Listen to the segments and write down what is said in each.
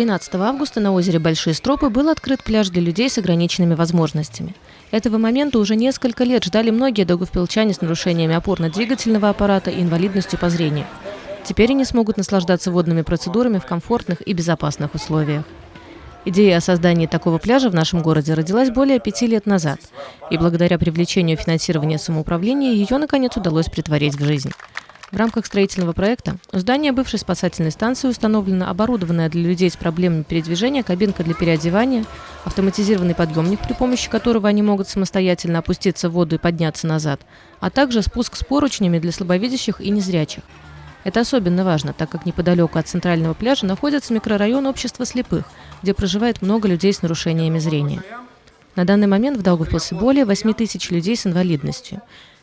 13 августа на озере Большие Стропы был открыт пляж для людей с ограниченными возможностями. Этого момента уже несколько лет ждали многие даугавпилчане с нарушениями опорно-двигательного аппарата и инвалидностью по зрению. Теперь они смогут наслаждаться водными процедурами в комфортных и безопасных условиях. Идея о создании такого пляжа в нашем городе родилась более пяти лет назад, и благодаря привлечению финансирования самоуправления ее, наконец, удалось притворить в жизнь. В рамках строительного проекта у здания бывшей спасательной станции установлена оборудованная для людей с проблемами передвижения кабинка для переодевания, автоматизированный подъемник, при помощи которого они могут самостоятельно опуститься в воду и подняться назад, а также спуск с поручнями для слабовидящих и незрячих. Это особенно важно, так как неподалеку от центрального пляжа находится микрорайон общества слепых, где проживает много людей с нарушениями зрения. На данный момент в Даугавпилсе более 8 тысяч людей с инвалидностью.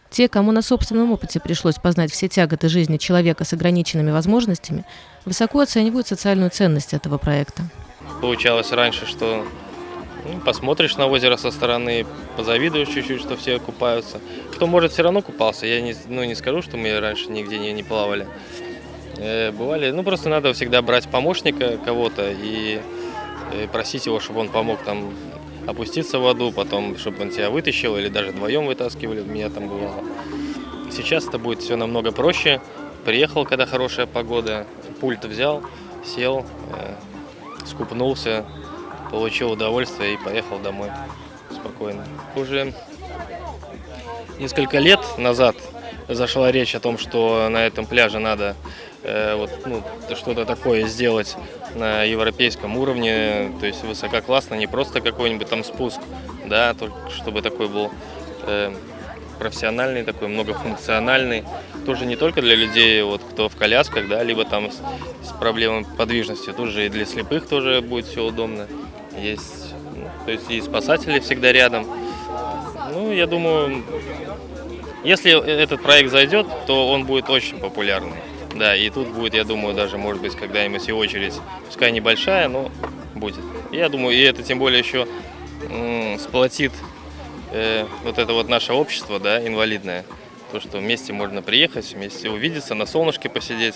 Те, кому на собственном опыте пришлось познать все тяготы жизни человека с ограниченными возможностями, высоко оценивают социальную ценность этого проекта. Получалось раньше, что ну, посмотришь на озеро со стороны, позавидуешь чуть-чуть, что все купаются. Кто может, все равно купался. Я не, ну, не скажу, что мы раньше нигде не, не плавали. Э, бывали, ну просто надо всегда брать помощника кого-то и, э, просить его, чтобы он помог там опуститься в воду, потом, чтобы он тебя вытащил, или даже вдвоем вытаскивали, меня там бывало. Сейчас это будет все намного проще. Приехал, когда хорошая погода, пульт взял, сел, э, скупнулся, получил удовольствие и поехал домой спокойно. Уже несколько лет назад зашла речь о том, что на этом пляже надо вот, ну, что-то такое сделать на европейском уровне, то есть высококлассно, не просто какой-нибудь там спуск, да, только чтобы такой был э, профессиональный, такой многофункциональный, тоже не только для людей, вот, кто в колясках, да, либо там с, с проблемой подвижности, тоже и для слепых тоже будет все удобно есть, ну, то есть и спасатели всегда рядом. Ну, я думаю, если этот проект зайдет, то он будет очень популярный. Да, и тут будет, я думаю, даже, может быть, когда-нибудь и очередь, пускай небольшая, но будет. Я думаю, и это тем более еще сплотит э, вот это вот наше общество, да, инвалидное. То, что вместе можно приехать, вместе увидеться, на солнышке посидеть.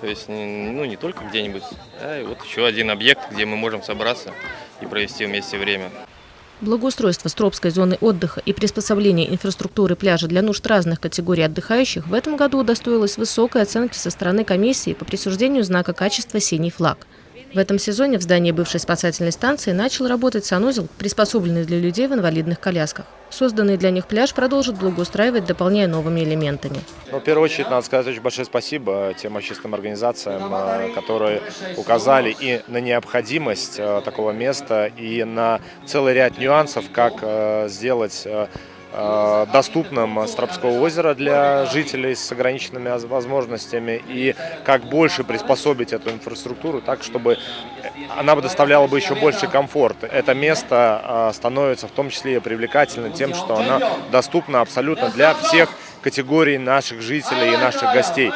То есть, ну, не только где-нибудь, а вот еще один объект, где мы можем собраться и провести вместе время. Благоустройство Стропской зоны отдыха и приспособление инфраструктуры пляжа для нужд разных категорий отдыхающих в этом году удостоилось высокой оценки со стороны комиссии по присуждению знака качества «Синий флаг». В этом сезоне в здании бывшей спасательной станции начал работать санузел, приспособленный для людей в инвалидных колясках. Созданный для них пляж продолжит благоустраивать, дополняя новыми элементами. Ну, в первую очередь, надо сказать очень большое спасибо тем общественным организациям, э, которые указали и на необходимость э, такого места, и на целый ряд нюансов, как э, сделать доступным Стропского озера для жителей с ограниченными возможностями и как больше приспособить эту инфраструктуру так, чтобы она бы доставляла бы еще больше комфорт. Это место э, становится в том числе и привлекательным тем, что она доступна абсолютно для всех категорий наших жителей и наших гостей.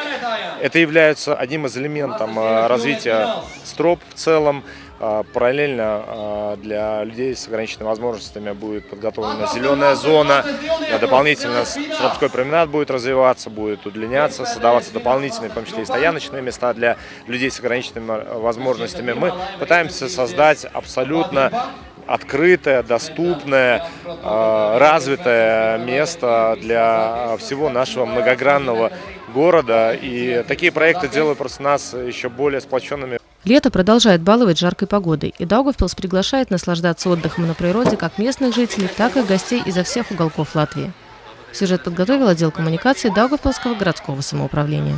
Это является одним из элементов э, развития Строп в целом. А, параллельно а, для людей с ограниченными возможностями будет подготовлена зеленая зона. Дополнительно Стропской променад будет развиваться, будет удлиняться, создаваться дополнительные, в том числе и стояночные места для людей с ограниченными возможностями. Мы пытаемся создать абсолютно открытое, доступное, а, развитое место для всего нашего многогранного города. И такие проекты делают просто нас еще более сплоченными. Лето продолжает баловать жаркой погодой, и Даугавпилс приглашает наслаждаться отдыхом на природе как местных жителей, так и гостей изо всех уголков Латвии. Сюжет подготовил отдел коммуникации Даугавпилского городского самоуправления.